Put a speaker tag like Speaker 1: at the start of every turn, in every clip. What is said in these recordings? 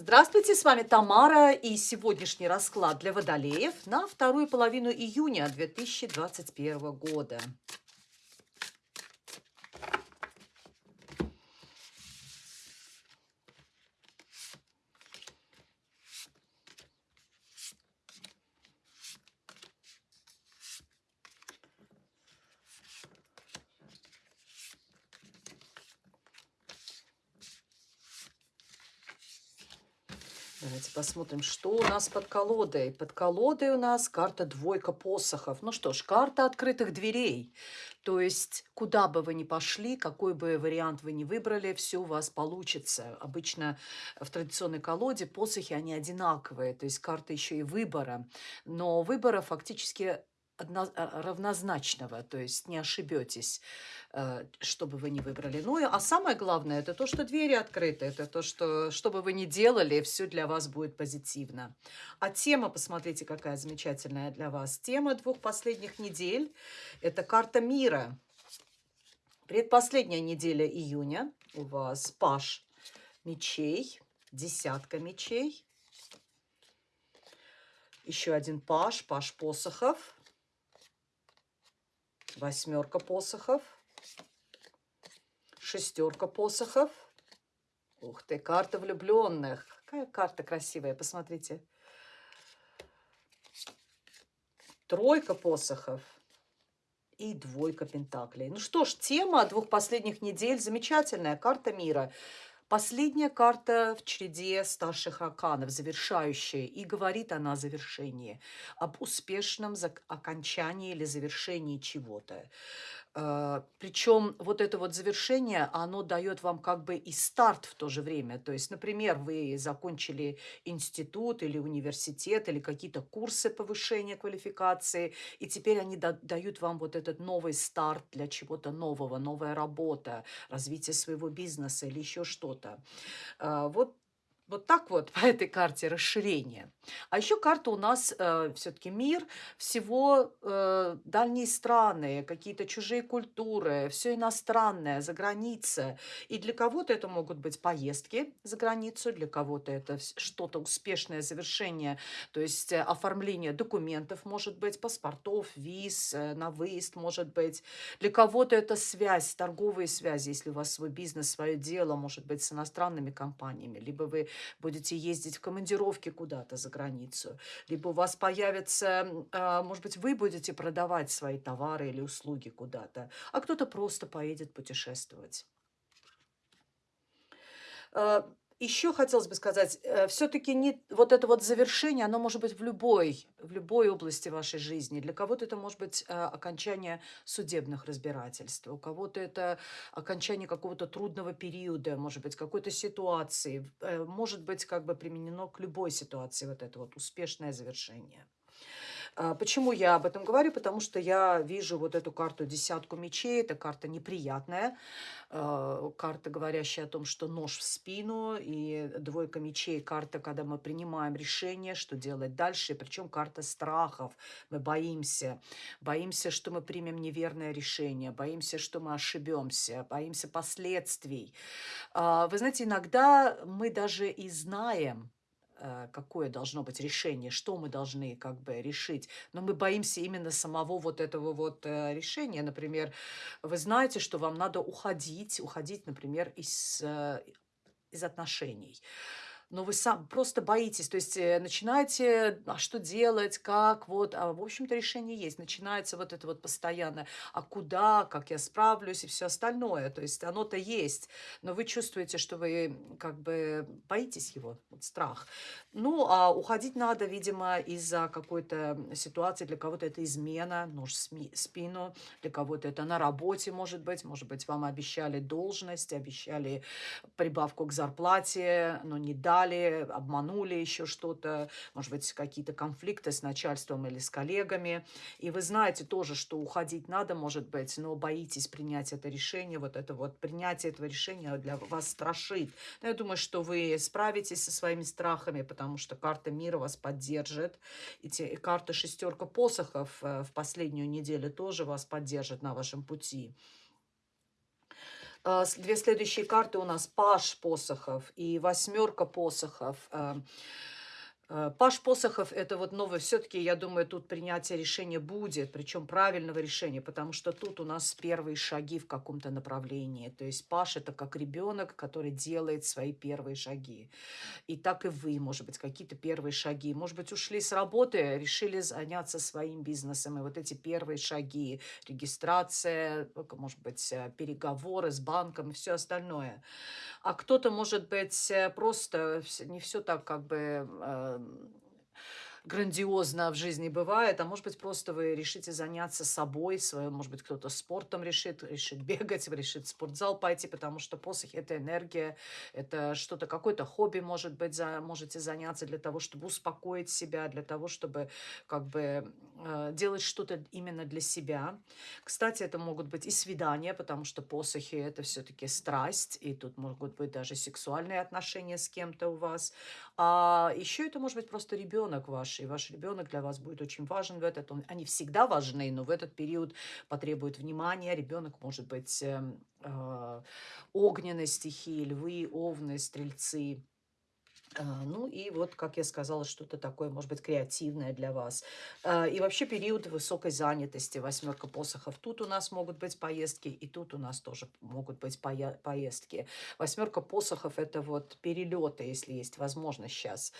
Speaker 1: Здравствуйте, с вами Тамара и сегодняшний расклад для водолеев на вторую половину июня 2021 года. Давайте посмотрим, что у нас под колодой. Под колодой у нас карта двойка посохов. Ну что ж, карта открытых дверей. То есть, куда бы вы ни пошли, какой бы вариант вы ни выбрали, все у вас получится. Обычно в традиционной колоде посохи, они одинаковые. То есть, карта еще и выбора. Но выбора фактически равнозначного, то есть не ошибетесь, э, что бы вы ни выбрали. Ну, а самое главное, это то, что двери открыты, это то, что, что бы вы ни делали, все для вас будет позитивно. А тема, посмотрите, какая замечательная для вас. Тема двух последних недель – это карта мира. Предпоследняя неделя июня у вас паш мечей, десятка мечей. Еще один паш, паш посохов – восьмерка посохов, шестерка посохов. Ух ты, карта влюбленных. Какая карта красивая, посмотрите. Тройка посохов и двойка пентаклей. Ну что ж, тема двух последних недель замечательная. Карта мира. Последняя карта в череде старших арканов, завершающая, и говорит она о завершении, об успешном окончании или завершении чего-то. А, Причем вот это вот завершение, оно дает вам как бы и старт в то же время. То есть, например, вы закончили институт или университет, или какие-то курсы повышения квалификации, и теперь они дают вам вот этот новый старт для чего-то нового, новая работа, развитие своего бизнеса или еще что-то. А, вот вот так вот по этой карте расширение. А еще карта у нас э, все-таки мир, всего э, дальние страны, какие-то чужие культуры, все иностранное, за граница. И для кого-то это могут быть поездки за границу, для кого-то это что-то успешное завершение, то есть э, оформление документов, может быть, паспортов, виз, э, на выезд, может быть. Для кого-то это связь, торговые связи, если у вас свой бизнес, свое дело, может быть, с иностранными компаниями, либо вы будете ездить в командировки куда-то за границу, либо у вас появится, а, может быть, вы будете продавать свои товары или услуги куда-то, а кто-то просто поедет путешествовать. Еще хотелось бы сказать, э, все-таки не вот это вот завершение, оно может быть в любой, в любой области вашей жизни. Для кого-то это может быть э, окончание судебных разбирательств, у кого-то это окончание какого-то трудного периода, может быть, какой-то ситуации, э, может быть, как бы применено к любой ситуации вот это вот успешное завершение. А, почему я об этом говорю? Потому что я вижу вот эту карту десятку мечей. Это карта неприятная. А, карта, говорящая о том, что нож в спину. И двойка мечей – карта, когда мы принимаем решение, что делать дальше. Причем карта страхов. Мы боимся. Боимся, что мы примем неверное решение. Боимся, что мы ошибемся. Боимся последствий. А, вы знаете, иногда мы даже и знаем, какое должно быть решение, что мы должны как бы решить. Но мы боимся именно самого вот этого вот э, решения. Например, вы знаете, что вам надо уходить, уходить, например, из, э, из отношений но вы сам просто боитесь, то есть э, начинаете, а что делать, как, вот, а в общем-то решение есть, начинается вот это вот постоянно, а куда, как я справлюсь и все остальное, то есть оно-то есть, но вы чувствуете, что вы как бы боитесь его, вот страх. Ну, а уходить надо, видимо, из-за какой-то ситуации, для кого-то это измена, нож в спину, для кого-то это на работе, может быть, может быть, вам обещали должность, обещали прибавку к зарплате, но не дали, дали, обманули еще что-то, может быть, какие-то конфликты с начальством или с коллегами. И вы знаете тоже, что уходить надо, может быть, но боитесь принять это решение. Вот это вот принятие этого решения для вас страшит. Но я думаю, что вы справитесь со своими страхами, потому что карта мира вас поддержит. И, те, и карта шестерка посохов э, в последнюю неделю тоже вас поддержит на вашем пути. А, две следующие карты у нас Паш посохов и восьмерка посохов. Э, Паш Посохов – это вот новое. Все-таки, я думаю, тут принятие решения будет, причем правильного решения, потому что тут у нас первые шаги в каком-то направлении. То есть Паш – это как ребенок, который делает свои первые шаги. И так и вы, может быть, какие-то первые шаги. Может быть, ушли с работы, решили заняться своим бизнесом. И вот эти первые шаги, регистрация, может быть, э, переговоры с банком и все остальное. А кто-то, может быть, э, просто не все так как бы грандиозно в жизни бывает, а может быть, просто вы решите заняться собой, своим, может быть, кто-то спортом решит, решит бегать, решит в спортзал пойти, потому что посох – это энергия, это что-то, какое-то хобби, может быть, за, можете заняться для того, чтобы успокоить себя, для того, чтобы как бы э, делать что-то именно для себя. Кстати, это могут быть и свидания, потому что посохи – это все-таки страсть, и тут могут быть даже сексуальные отношения с кем-то у вас. А еще это может быть просто ребенок ваш, и ваш ребенок для вас будет очень важен в этот. Он, они всегда важны, но в этот период потребует внимания. Ребенок может быть э, э, огненной стихии, львы, овны, стрельцы. А, ну и вот, как я сказала, что-то такое, может быть, креативное для вас. А, и вообще период высокой занятости, восьмерка посохов. Тут у нас могут быть поездки, и тут у нас тоже могут быть поездки. Восьмерка посохов – это вот перелеты, если есть возможность сейчас,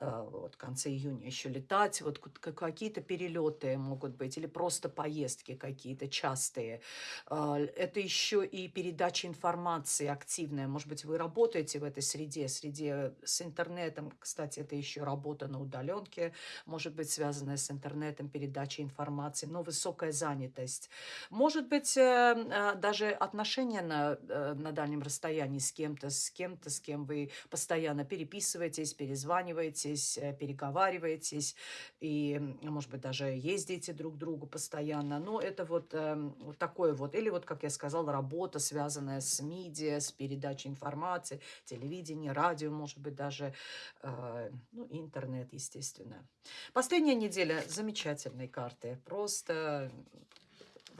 Speaker 1: а, вот в конце июня еще летать. Вот какие-то перелеты могут быть, или просто поездки какие-то частые. Это еще и передача информации активная. Может быть, вы работаете в этой среде, среде с интернетом. Кстати, это еще работа на удаленке, может быть связанная с интернетом, передачей информации, но высокая занятость. Может быть, э, э, даже отношения на, э, на дальнем расстоянии с кем-то, с кем-то, с кем вы постоянно переписываетесь, перезваниваетесь, переговариваетесь, и, может быть, даже ездите друг к другу постоянно. Но это вот, вот такое вот. Или вот, как я сказала, работа, связанная с медиа, с передачей информации, телевидение, радио, может быть, даже даже э, ну, интернет, естественно. Последняя неделя замечательные карты. Просто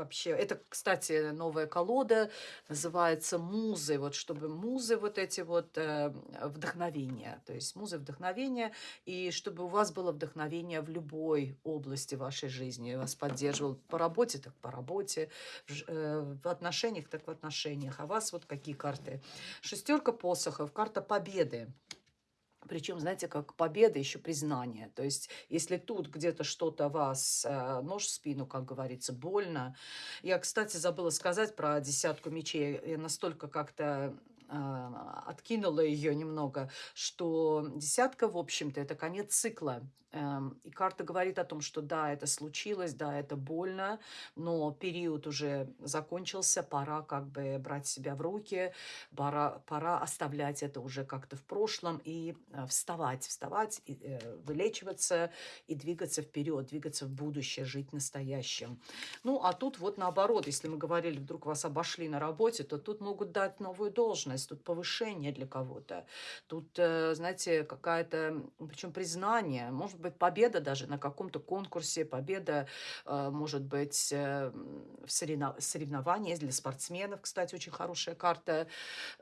Speaker 1: вообще. Это, кстати, новая колода, называется «Музы». Вот чтобы музы вот эти вот э, вдохновения. То есть музы вдохновения. И чтобы у вас было вдохновение в любой области вашей жизни. Вас поддерживал по работе, так по работе. В, э, в отношениях, так в отношениях. А вас вот какие карты? Шестерка посохов, карта победы. Причем, знаете, как победа, еще признание. То есть, если тут где-то что-то вас, э, нож в спину, как говорится, больно. Я, кстати, забыла сказать про десятку мечей. Я настолько как-то э, откинула ее немного, что десятка, в общем-то, это конец цикла. Эм, и карта говорит о том, что да, это случилось, да, это больно, но период уже закончился, пора как бы брать себя в руки, пора, пора оставлять это уже как-то в прошлом и э, вставать, вставать, и, э, вылечиваться и двигаться вперед, двигаться в будущее, жить настоящим. Ну, а тут вот наоборот, если мы говорили, вдруг вас обошли на работе, то тут могут дать новую должность, тут повышение для кого-то, тут, э, знаете, какая-то, причем признание, может быть, победа даже на каком-то конкурсе, победа, э, может быть, э, в соревновании для спортсменов, кстати, очень хорошая карта.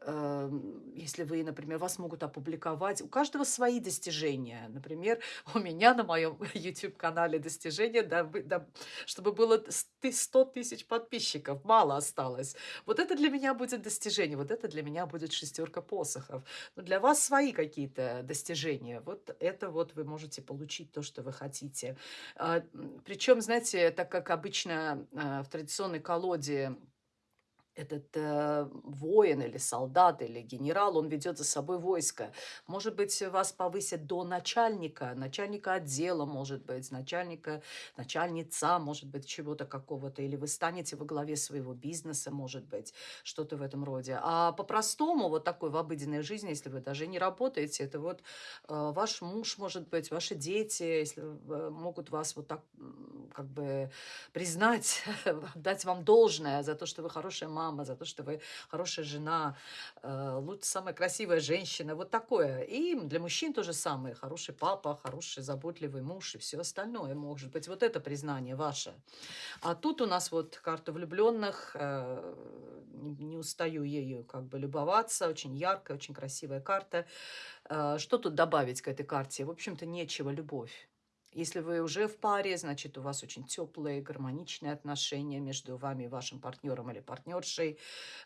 Speaker 1: Э, если вы, например, вас могут опубликовать, у каждого свои достижения. Например, у меня на моем YouTube-канале достижения, чтобы было 100 тысяч подписчиков, мало осталось. Вот это для меня будет достижение, вот это для меня будет шестерка посохов. Но для вас свои какие-то достижения. Вот это вот вы можете получить получить то, что вы хотите. А, Причем, знаете, так как обычно а, в традиционной колоде этот э, воин или солдат или генерал, он ведет за собой войско. Может быть, вас повысят до начальника, начальника отдела, может быть, начальника, начальница, может быть, чего-то какого-то, или вы станете во главе своего бизнеса, может быть, что-то в этом роде. А по-простому, вот такой в обыденной жизни, если вы даже не работаете, это вот э, ваш муж, может быть, ваши дети, если э, могут вас вот так как бы признать, дать вам должное за то, что вы хорошая мама, мама, за то, что вы хорошая жена, э, лучше самая красивая женщина, вот такое. И для мужчин то же самое, хороший папа, хороший заботливый муж и все остальное, может быть, вот это признание ваше. А тут у нас вот карта влюбленных, э, не, устаю ею как бы любоваться, очень яркая, очень красивая карта. Э, что тут добавить к этой карте? В общем-то, нечего, любовь. Если вы уже в паре, значит, у вас очень теплые, гармоничные отношения между вами и вашим партнером или партнершей,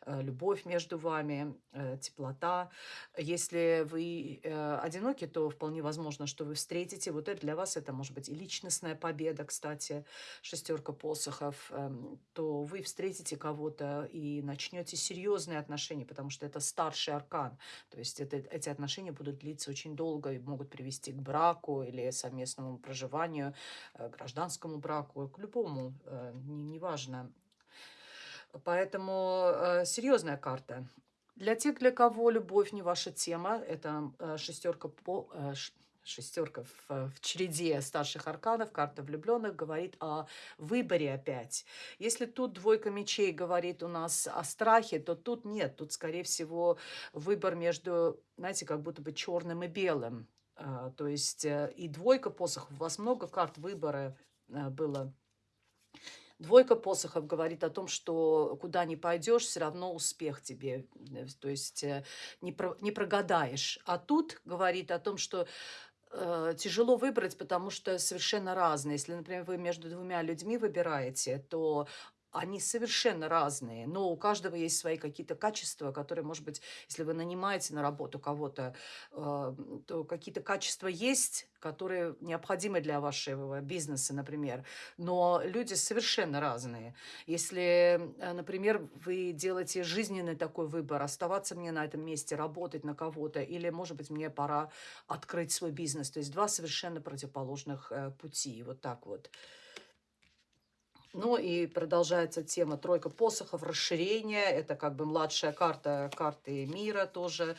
Speaker 1: э, любовь между вами, э, теплота. Если вы э, одиноки, то вполне возможно, что вы встретите. Вот это для вас это может быть и личностная победа, кстати, шестерка посохов. Эм, то вы встретите кого-то и начнете серьезные отношения, потому что это старший аркан. То есть это, эти отношения будут длиться очень долго и могут привести к браку или совместному проживанию, э, гражданскому браку, к любому, э, неважно. Поэтому э, серьезная карта. Для тех, для кого любовь не ваша тема, это шестерка по шестерка в, в череде старших арканов, карта влюбленных, говорит о выборе опять. Если тут двойка мечей говорит у нас о страхе, то тут нет. Тут, скорее всего, выбор между, знаете, как будто бы черным и белым. А, то есть э, и двойка посохов, у вас много карт выбора э, было. Двойка посохов говорит о том, что куда ни пойдешь, все равно успех тебе, э, то есть не, про, не прогадаешь. А тут говорит о том, что э, тяжело выбрать, потому что совершенно разные. Если, например, вы между двумя людьми выбираете, то они совершенно разные, но у каждого есть свои какие-то качества, которые, может быть, если вы нанимаете на работу кого-то, э, то какие-то качества есть, которые необходимы для вашего бизнеса, например. Но люди совершенно разные. Если, э, например, вы делаете жизненный такой выбор, оставаться мне на этом месте, работать на кого-то, или, может быть, мне пора открыть свой бизнес. То есть два совершенно противоположных э, пути. Вот так вот. Ну и продолжается тема тройка посохов, расширение. Это как бы младшая карта карты мира тоже.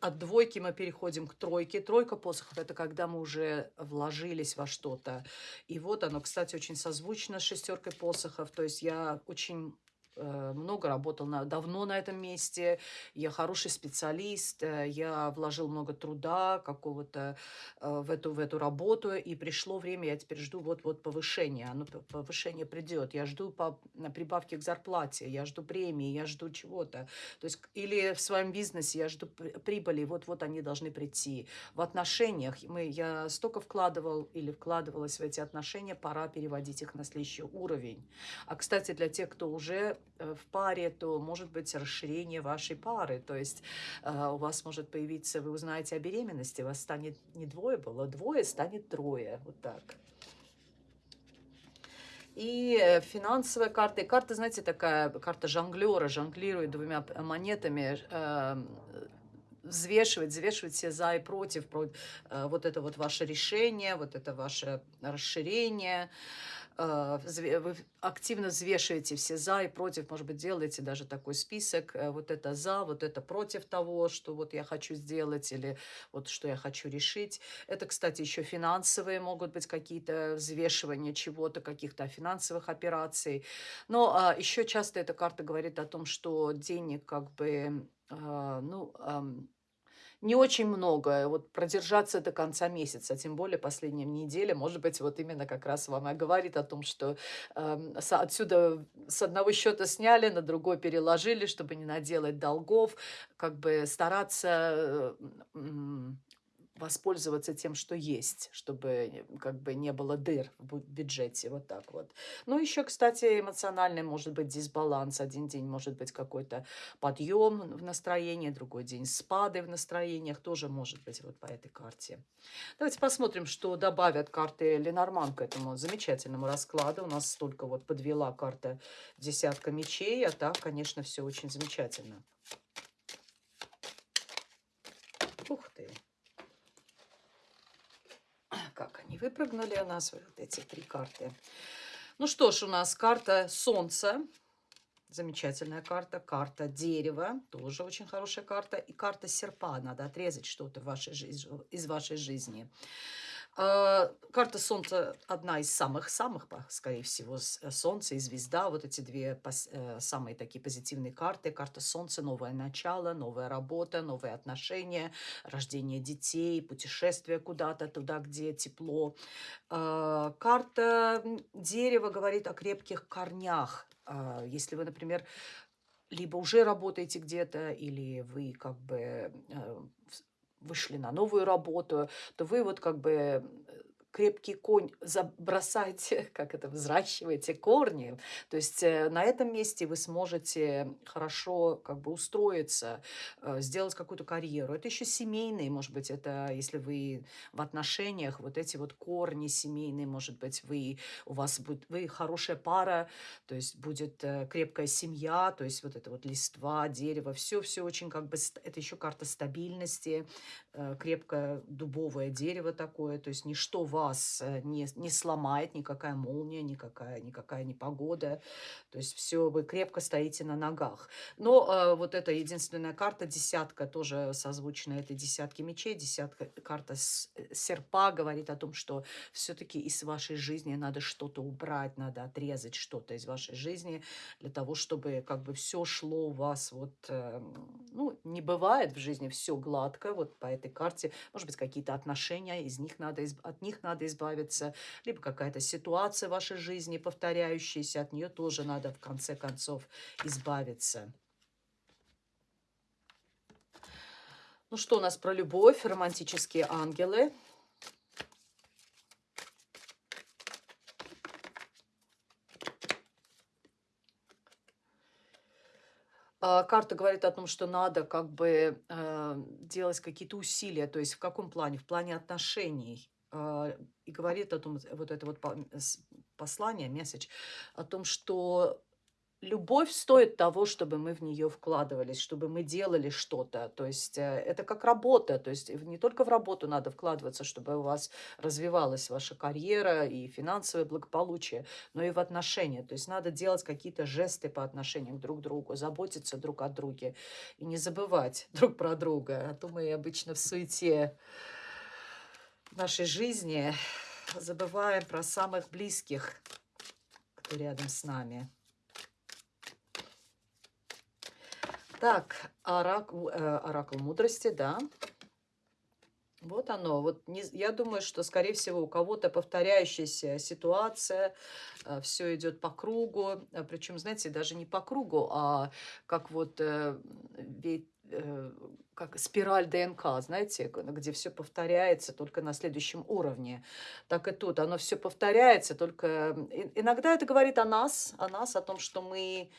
Speaker 1: От двойки мы переходим к тройке. Тройка посохов – это когда мы уже вложились во что-то. И вот оно, кстати, очень созвучно с шестеркой посохов. То есть я очень много работал на, давно на этом месте, я хороший специалист, э, я вложил много труда какого-то э, в эту, в эту работу, и пришло время, я теперь жду вот-вот повышения, оно повышение придет, я жду по прибавки к зарплате, я жду премии, я жду чего-то, то есть или в своем бизнесе я жду прибыли, вот-вот они должны прийти. В отношениях мы, я столько вкладывал или вкладывалась в эти отношения, пора переводить их на следующий уровень. А, кстати, для тех, кто уже Э, в паре, то может быть расширение вашей пары. То есть э, у вас может появиться, вы узнаете о беременности, вас станет не двое было, двое станет трое. Вот так. И э, финансовая карта. И карта, знаете, такая карта жонглера, жонглирует двумя монетами, э, взвешивать, взвешивать все за и против, против э, вот это вот ваше решение, вот это ваше расширение. А, вы активно взвешиваете все за и против, может быть, делаете даже такой список, э, вот это за, вот это против того, что вот я хочу сделать или вот что я хочу решить. Это, кстати, еще финансовые могут быть какие-то взвешивания чего-то, каких-то финансовых операций. Но а, еще часто эта карта говорит о том, что денег как бы, а, ну, не очень много. Вот продержаться до конца месяца, тем более последняя неделя, может быть, вот именно как раз вам и говорит о том, что э, отсюда с одного счета сняли, на другой переложили, чтобы не наделать долгов, как бы стараться э, воспользоваться тем, что есть, чтобы как бы не было дыр в бюджете, вот так вот. Ну, еще, кстати, эмоциональный может быть дисбаланс. Один день может быть какой-то подъем в настроении, другой день спады в настроениях, тоже может быть вот по этой карте. Давайте посмотрим, что добавят карты Ленорман к этому замечательному раскладу. У нас только вот подвела карта десятка мечей, а так, конечно, все очень замечательно. Ух ты! Как они выпрыгнули у нас, вот эти три карты. Ну что ж, у нас карта Солнца, замечательная карта, карта Дерева, тоже очень хорошая карта, и карта Серпа, надо отрезать что-то из вашей жизни. А, карта Солнца одна из самых-самых, скорее всего, э, Солнце и Звезда. Вот эти две э, самые такие позитивные карты. Карта Солнца – новое начало, новая работа, новые отношения, рождение детей, путешествие куда-то, туда, где тепло. А, карта дерева говорит о крепких корнях. А, если вы, например, либо уже работаете где-то, или вы как бы э, вышли на новую работу, то вы вот как бы крепкий конь забросайте, как это, взращиваете корни. То есть э, на этом месте вы сможете хорошо как бы устроиться, э, сделать какую-то карьеру. Это еще семейные, может быть, это если вы в отношениях, вот эти вот корни семейные, может быть, вы, у вас будет, вы хорошая пара, то есть будет э, крепкая семья, то есть вот это вот листва, дерево, все-все очень как бы, это еще карта стабильности, крепкое дубовое дерево такое, то есть ничто вас вас э, не, не сломает никакая молния, никакая, никакая непогода. То есть все, вы крепко стоите на ногах. Но э, вот эта единственная карта, десятка, тоже созвучна этой десятке мечей. Десятка, карта э, серпа говорит о том, что все-таки из вашей жизни надо что-то убрать, надо отрезать что-то из вашей жизни для того, чтобы как бы все шло у вас вот, э, ну, не бывает в жизни все гладко, вот по этой карте, может быть, какие-то отношения, из них надо, от них надо надо избавиться, либо какая-то ситуация в вашей жизни повторяющаяся, от нее тоже надо в конце концов избавиться. Ну что у нас про любовь, романтические ангелы? А, карта говорит о том, что надо как бы э, делать какие-то усилия, то есть в каком плане? В плане отношений. А, и говорит о том, вот это вот послание, месседж, о том, что любовь стоит того, чтобы мы в нее вкладывались, чтобы мы делали что-то. То есть э, это как работа. То есть не только в работу надо вкладываться, чтобы у вас развивалась ваша карьера и финансовое благополучие, но и в отношения. То есть надо делать какие-то жесты по отношению друг к другу, заботиться друг о друге и не забывать друг про друга. А то мы обычно в суете нашей жизни забываем про самых близких, кто рядом с нами. Так, оракул, э, оракул мудрости, да. Вот оно. Вот не, я думаю, что, скорее всего, у кого-то повторяющаяся ситуация, э, все идет по кругу. Причем, знаете, даже не по кругу, а как вот э, ведь как спираль ДНК, знаете, где все повторяется только на следующем уровне. Так и тут. Оно все повторяется, только иногда это говорит о нас, о нас, о том, что мы,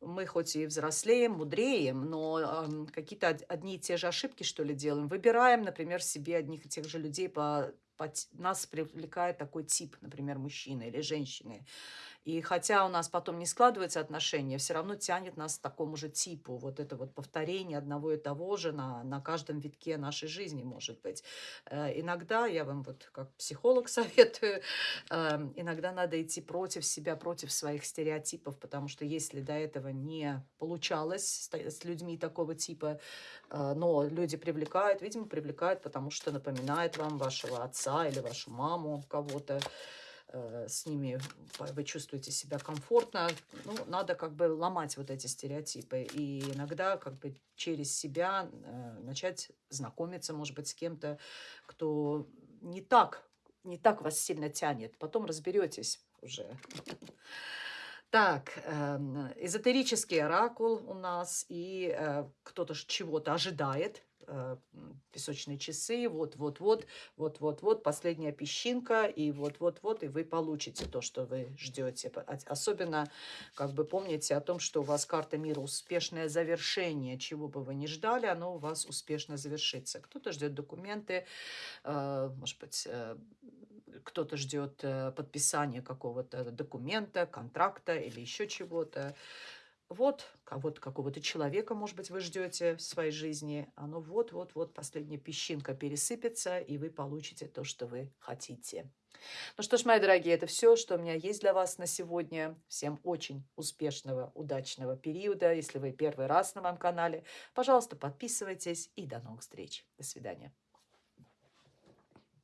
Speaker 1: мы хоть и взрослеем, мудреем, но э, какие-то одни и те же ошибки, что ли, делаем. Выбираем, например, себе одних и тех же людей по, по нас привлекает такой тип, например, мужчины или женщины. И хотя у нас потом не складываются отношения, все равно тянет нас к такому же типу. Вот это вот повторение одного и того же на, на каждом витке нашей жизни может быть. Э, иногда, я вам вот как психолог советую, э, иногда надо идти против себя, против своих стереотипов, потому что если до этого не получалось с людьми такого типа, э, но люди привлекают, видимо, привлекают, потому что напоминает вам вашего отца или вашу маму, кого-то, с ними вы чувствуете себя комфортно. Ну, надо как бы ломать вот эти стереотипы. И иногда как бы через себя э, начать знакомиться, может быть, с кем-то, кто не так, не так вас сильно тянет. Потом разберетесь уже. Так, э, эзотерический оракул у нас, и э, кто-то чего-то ожидает, э, песочные часы, вот-вот-вот, вот-вот-вот, последняя песчинка, и вот-вот-вот, и вы получите то, что вы ждете. Особенно, как бы помните о том, что у вас карта мира успешное завершение, чего бы вы ни ждали, оно у вас успешно завершится. Кто-то ждет документы, э, может быть, э, кто-то ждет э, подписания какого-то документа, контракта или еще чего-то. Вот кого-то, какого-то человека, может быть, вы ждете в своей жизни. Оно вот-вот-вот, последняя песчинка пересыпется, и вы получите то, что вы хотите. Ну что ж, мои дорогие, это все, что у меня есть для вас на сегодня. Всем очень успешного, удачного периода. Если вы первый раз на моем канале, пожалуйста, подписывайтесь и до новых встреч. До свидания.